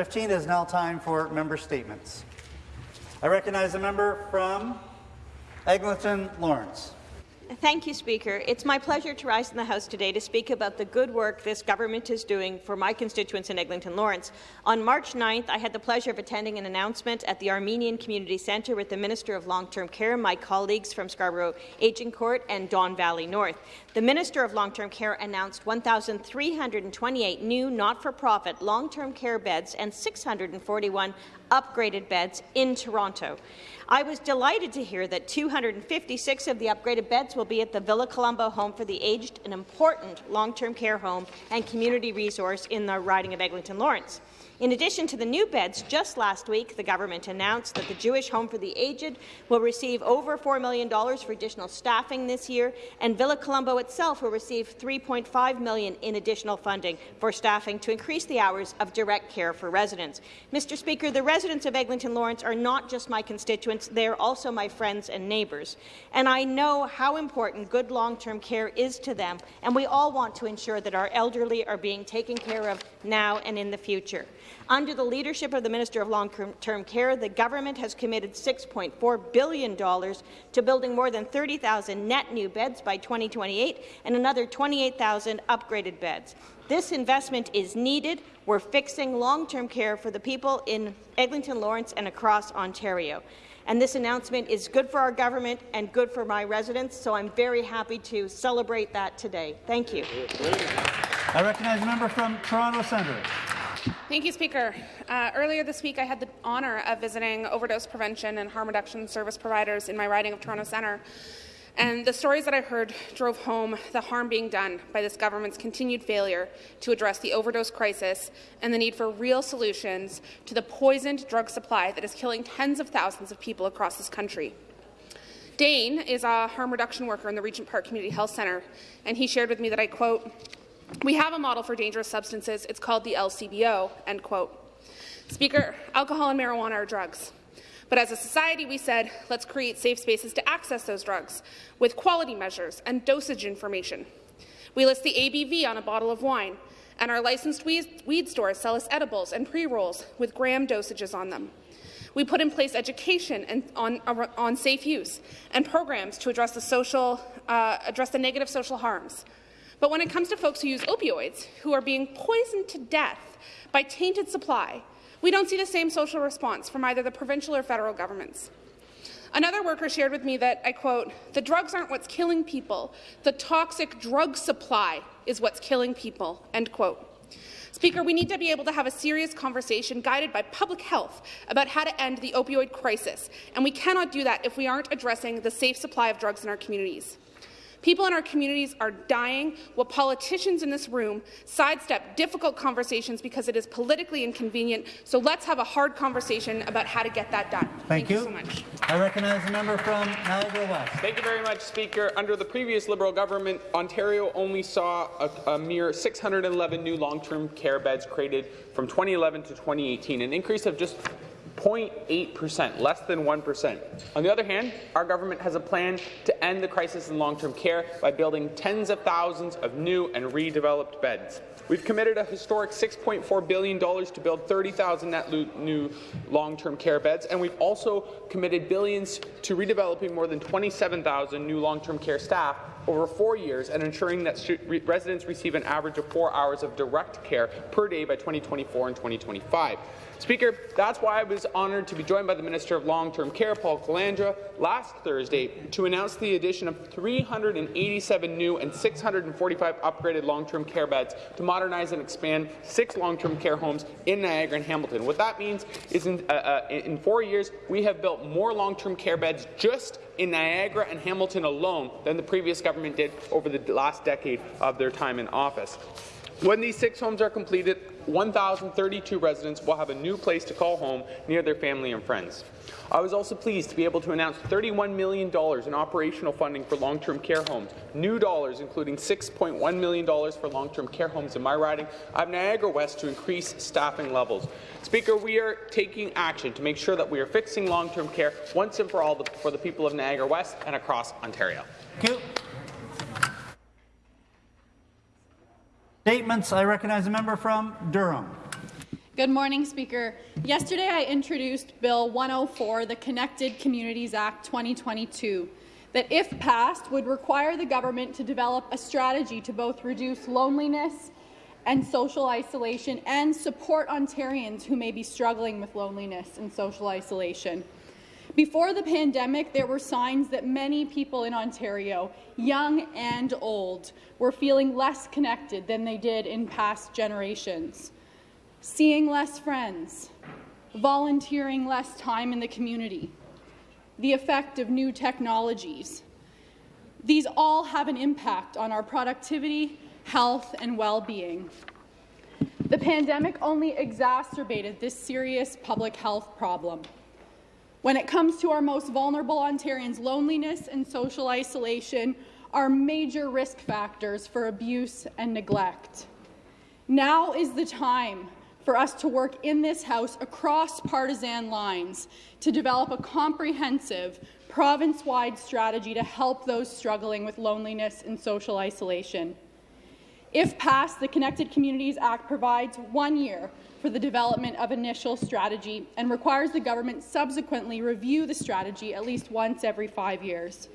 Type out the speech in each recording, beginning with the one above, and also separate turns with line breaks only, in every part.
6.15. It is now time for member statements. I recognize a member from Eglinton Lawrence.
Thank you, Speaker. It's my pleasure to rise in the House today to speak about the good work this government is doing for my constituents in Eglinton Lawrence. On March 9th, I had the pleasure of attending an announcement at the Armenian Community Centre with the Minister of Long-Term Care, my colleagues from Scarborough Agincourt and Don Valley North. The Minister of Long-Term Care announced 1,328 new not-for-profit long-term care beds and 641 upgraded beds in Toronto. I was delighted to hear that 256 of the upgraded beds will be at the Villa Colombo Home for the Aged, an important long-term care home and community resource in the riding of Eglinton Lawrence. In addition to the new beds, just last week the government announced that the Jewish Home for the Aged will receive over $4 million for additional staffing this year, and Villa Colombo itself will receive 3.5 million in additional funding for staffing to increase the hours of direct care for residents. Mr. Speaker, the residents of Eglinton Lawrence are not just my constituents, they are also my friends and neighbours. And I know how important good long-term care is to them, and we all want to ensure that our elderly are being taken care of now and in the future. Under the leadership of the Minister of Long-Term Care, the government has committed $6.4 billion to building more than 30,000 net new beds by 2028 and another 28,000 upgraded beds. This investment is needed. We're fixing long-term care for the people in Eglinton Lawrence and across Ontario. And this announcement is good for our government and good for my residents, so I'm very happy to celebrate that today. Thank you.
I recognize a member from Toronto Centre.
Thank you, Speaker. Uh, earlier this week, I had the honour of visiting overdose prevention and harm reduction service providers in my riding of Toronto Centre. And the stories that I heard drove home the harm being done by this government's continued failure to address the overdose crisis and the need for real solutions to the poisoned drug supply that is killing tens of thousands of people across this country. Dane is a harm reduction worker in the Regent Park Community Health Centre, and he shared with me that I quote, we have a model for dangerous substances. It's called the LCBO, end quote. Speaker, alcohol and marijuana are drugs. But as a society, we said, let's create safe spaces to access those drugs with quality measures and dosage information. We list the ABV on a bottle of wine, and our licensed weed stores sell us edibles and pre-rolls with gram dosages on them. We put in place education and on, on safe use and programs to address the, social, uh, address the negative social harms but when it comes to folks who use opioids, who are being poisoned to death by tainted supply, we don't see the same social response from either the provincial or federal governments. Another worker shared with me that, I quote, the drugs aren't what's killing people. The toxic drug supply is what's killing people, end quote. Speaker, we need to be able to have a serious conversation guided by public health about how to end the opioid crisis, and we cannot do that if we aren't addressing the safe supply of drugs in our communities. People in our communities are dying while politicians in this room sidestep difficult conversations because it is politically inconvenient. So let's have a hard conversation about how to get that done.
Thank,
Thank
you.
you so much.
I recognize the member from Niagara West.
Thank you very much, Speaker. Under the previous Liberal government, Ontario only saw a, a mere 611 new long-term care beds created from 2011 to 2018, an increase of just 0.8%, less than 1%. On the other hand, our government has a plan to end the crisis in long-term care by building tens of thousands of new and redeveloped beds. We've committed a historic $6.4 billion to build 30,000 net new long-term care beds, and we've also committed billions to redeveloping more than 27,000 new long-term care staff over four years and ensuring that residents receive an average of four hours of direct care per day by 2024 and 2025. Speaker, that's why I was honoured to be joined by the Minister of Long-Term Care, Paul Calandra, last Thursday to announce the addition of 387 new and 645 upgraded long-term care beds to modernize and expand six long-term care homes in Niagara and Hamilton. What that means is in, uh, uh, in four years, we have built more long-term care beds just in Niagara and Hamilton alone than the previous government did over the last decade of their time in office. When these six homes are completed, 1,032 residents will have a new place to call home near their family and friends. I was also pleased to be able to announce $31 million in operational funding for long-term care homes, new dollars including $6.1 million for long-term care homes in my riding of Niagara West to increase staffing levels. Speaker, we are taking action to make sure that we are fixing long-term care once and for all for the people of Niagara West and across Ontario.
Thank you. Statements. I recognize a member from Durham.
Good morning, Speaker. Yesterday, I introduced Bill 104, the Connected Communities Act 2022, that, if passed, would require the government to develop a strategy to both reduce loneliness and social isolation and support Ontarians who may be struggling with loneliness and social isolation. Before the pandemic, there were signs that many people in Ontario, young and old, were feeling less connected than they did in past generations. Seeing less friends, volunteering less time in the community, the effect of new technologies. These all have an impact on our productivity, health, and well-being. The pandemic only exacerbated this serious public health problem. When it comes to our most vulnerable Ontarians, loneliness and social isolation are major risk factors for abuse and neglect. Now is the time for us to work in this House across partisan lines to develop a comprehensive, province-wide strategy to help those struggling with loneliness and social isolation. If passed, the Connected Communities Act provides one year for the development of initial strategy and requires the government subsequently review the strategy at least once every five years.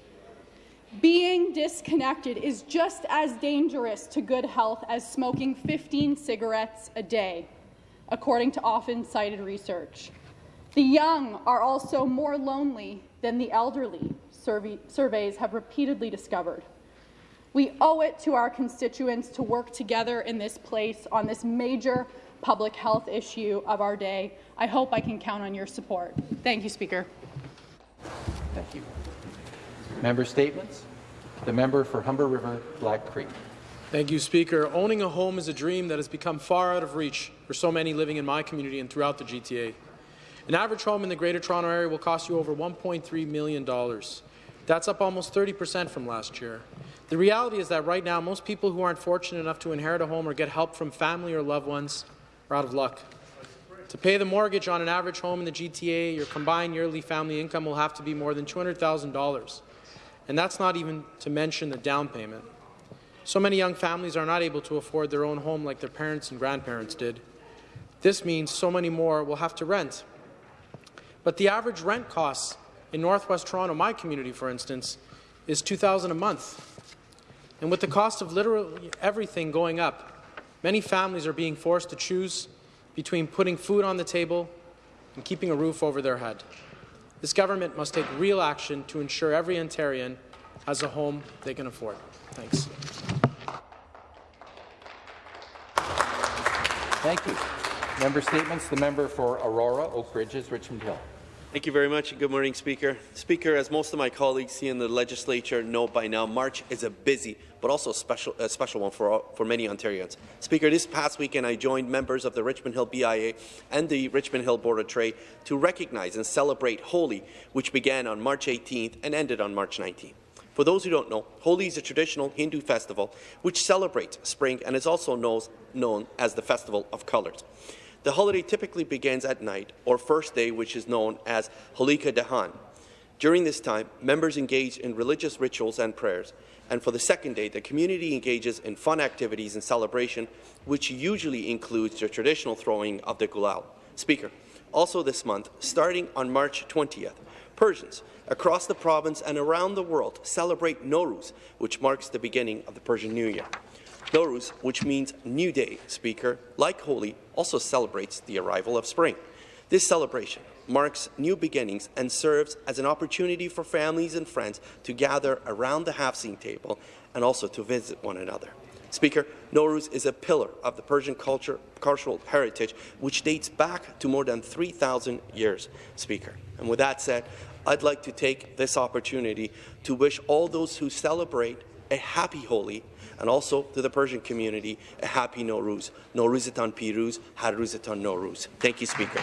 Being disconnected is just as dangerous to good health as smoking 15 cigarettes a day, according to often cited research. The young are also more lonely than the elderly, surveys have repeatedly discovered. We owe it to our constituents to work together in this place on this major public health issue of our day. I hope I can count on your support. Thank you, Speaker.
Thank you. Member statements. The member for Humber River Black Creek.
Thank you, Speaker. Owning a home is a dream that has become far out of reach for so many living in my community and throughout the GTA. An average home in the Greater Toronto Area will cost you over $1.3 million. That's up almost 30 percent from last year. The reality is that right now, most people who aren't fortunate enough to inherit a home or get help from family or loved ones are out of luck. To pay the mortgage on an average home in the GTA, your combined yearly family income will have to be more than $200,000. And that's not even to mention the down payment. So many young families are not able to afford their own home like their parents and grandparents did. This means so many more will have to rent. But the average rent costs in Northwest Toronto, my community, for instance, is 2,000 a month. And with the cost of literally everything going up, Many families are being forced to choose between putting food on the table and keeping a roof over their head. This government must take real action to ensure every Ontarian has a home they can afford. Thanks.
Thank you. Member statements. The member for Aurora, Oak Ridges, Richmond Hill.
Thank you very much, good morning, Speaker. Speaker, as most of my colleagues here in the legislature know by now, March is a busy but also a special, a special one for, for many Ontarians. Speaker, this past weekend I joined members of the Richmond Hill BIA and the Richmond Hill Board of Trade to recognize and celebrate Holi, which began on March 18th and ended on March 19th. For those who don't know, Holi is a traditional Hindu festival which celebrates spring and is also known, known as the Festival of Colours. The holiday typically begins at night or first day, which is known as Holika Dahan. During this time, members engage in religious rituals and prayers, and for the second day, the community engages in fun activities and celebration, which usually includes the traditional throwing of the gulal. Speaker, also this month, starting on March 20th, Persians across the province and around the world celebrate Nowruz, which marks the beginning of the Persian New Year. Nowruz, which means New Day, Speaker, like Holi, also celebrates the arrival of spring. This celebration marks new beginnings and serves as an opportunity for families and friends to gather around the haft-seen table and also to visit one another. Speaker, Nowruz is a pillar of the Persian culture, cultural heritage which dates back to more than 3,000 years, Speaker. And with that said, I'd like to take this opportunity to wish all those who celebrate a happy Holi and also to the Persian community a happy Nowruz. Nowruzatan Piruz, Haruzatan Nowruz. Thank you, Speaker.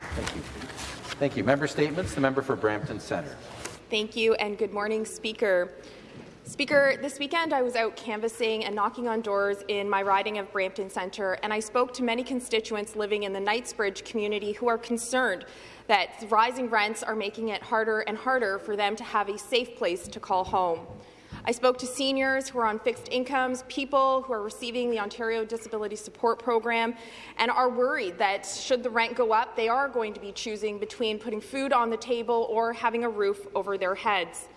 Thank you. Thank you. Member statements. The member for Brampton Centre.
Thank you, and good morning, Speaker. Speaker, this weekend I was out canvassing and knocking on doors in my riding of Brampton Centre, and I spoke to many constituents living in the Knightsbridge community who are concerned that rising rents are making it harder and harder for them to have a safe place to call home. I spoke to seniors who are on fixed incomes, people who are receiving the Ontario Disability Support Program, and are worried that should the rent go up, they are going to be choosing between putting food on the table or having a roof over their heads.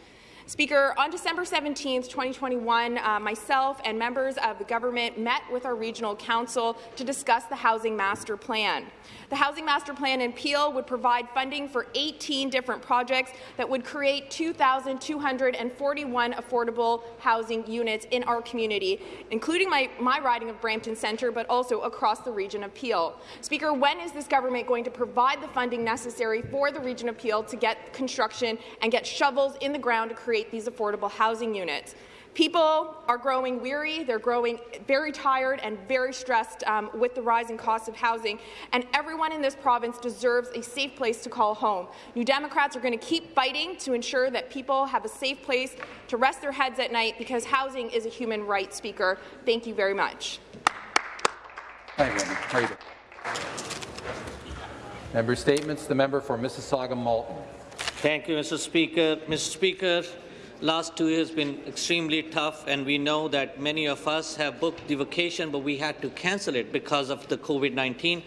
Speaker, on December 17, 2021, uh, myself and members of the government met with our regional council to discuss the Housing Master Plan. The Housing Master Plan in Peel would provide funding for 18 different projects that would create 2,241 affordable housing units in our community, including my, my riding of Brampton Centre, but also across the region of Peel. Speaker, when is this government going to provide the funding necessary for the region of Peel to get construction and get shovels in the ground to create these affordable housing units? People are growing weary, they're growing very tired and very stressed um, with the rising cost of housing, and everyone in this province deserves a safe place to call home. New Democrats are going to keep fighting to ensure that people have a safe place to rest their heads at night because housing is a human right, Speaker. Thank you very much.
Hi, Member statements. The member for Mississauga Malton.
Thank you, Mr. Speaker. Mr. Speaker, last two years been extremely tough, and we know that many of us have booked the vacation, but we had to cancel it because of the COVID-19.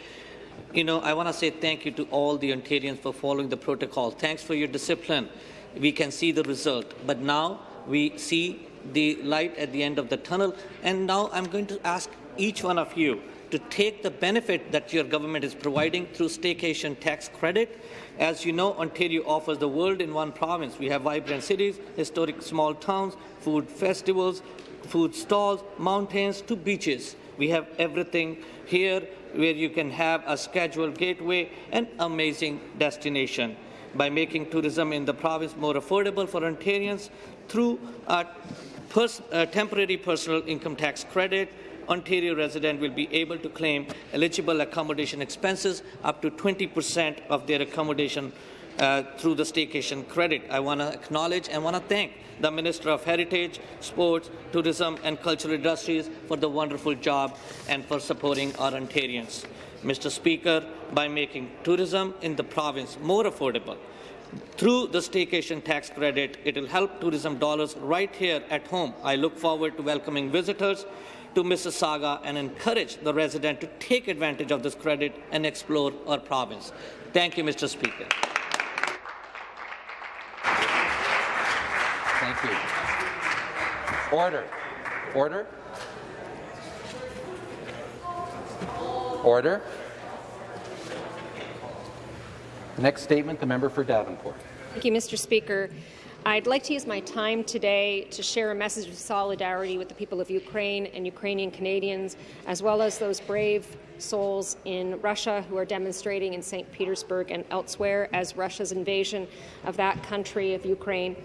You know, I want to say thank you to all the Ontarians for following the protocol. Thanks for your discipline. We can see the result, but now we see the light at the end of the tunnel, and now I'm going to ask each one of you to take the benefit that your government is providing through staycation tax credit as you know, Ontario offers the world in one province. We have vibrant cities, historic small towns, food festivals, food stalls, mountains to beaches. We have everything here where you can have a scheduled gateway and amazing destination. By making tourism in the province more affordable for Ontarians through a, pers a temporary personal income tax credit, Ontario resident will be able to claim eligible accommodation expenses up to 20% of their accommodation uh, through the staycation credit. I want to acknowledge and want to thank the Minister of Heritage, Sports, Tourism and Cultural Industries for the wonderful job and for supporting our Ontarians. Mr. Speaker, by making tourism in the province more affordable, through the staycation tax credit, it will help tourism dollars right here at home. I look forward to welcoming visitors to Mississauga and encourage the resident to take advantage of this credit and explore our province. Thank you, Mr. Speaker.
Thank you. Order. Order. Order. Next statement, the member for Davenport.
Thank you, Mr. Speaker. I'd like to use my time today to share a message of solidarity with the people of Ukraine and Ukrainian Canadians, as well as those brave souls in Russia who are demonstrating in St. Petersburg and elsewhere as Russia's invasion of that country of Ukraine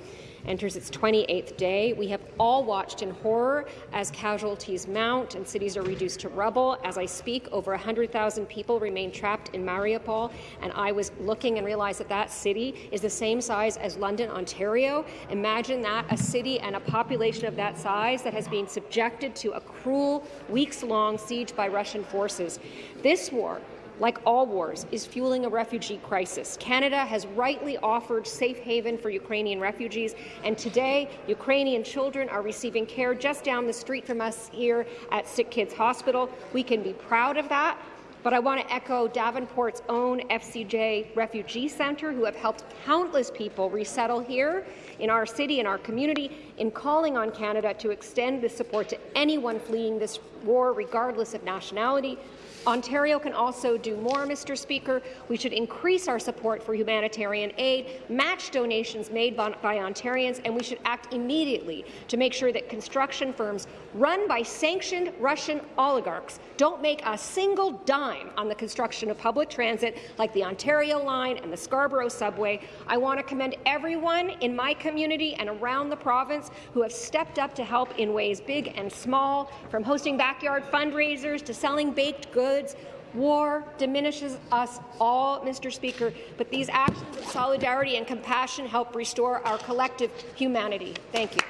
enters its 28th day. We have all watched in horror as casualties mount and cities are reduced to rubble. As I speak, over 100,000 people remain trapped in Mariupol, and I was looking and realized that that city is the same size as London, Ontario. Imagine that, a city and a population of that size that has been subjected to a cruel, weeks-long siege by Russian forces. This war like all wars, is fueling a refugee crisis. Canada has rightly offered safe haven for Ukrainian refugees, and today Ukrainian children are receiving care just down the street from us here at Sick Kids Hospital. We can be proud of that. But I want to echo Davenport's own FCJ Refugee Centre, who have helped countless people resettle here in our city in our community, in calling on Canada to extend this support to anyone fleeing this war, regardless of nationality. Ontario can also do more, Mr. Speaker. We should increase our support for humanitarian aid, match donations made by, by, Ontarians, and we should act immediately to make sure that construction firms run by sanctioned Russian oligarchs don't make a single dime on the construction of public transit like the Ontario Line and the Scarborough Subway. I want to commend everyone in my community and around the province who have stepped up to help in ways big and small, from hosting backyard fundraisers to selling baked goods goods. War diminishes us all, Mr. Speaker, but these actions of solidarity and compassion help restore our collective humanity. Thank you.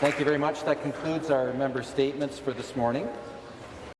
Thank you very much. That concludes our member statements for this morning.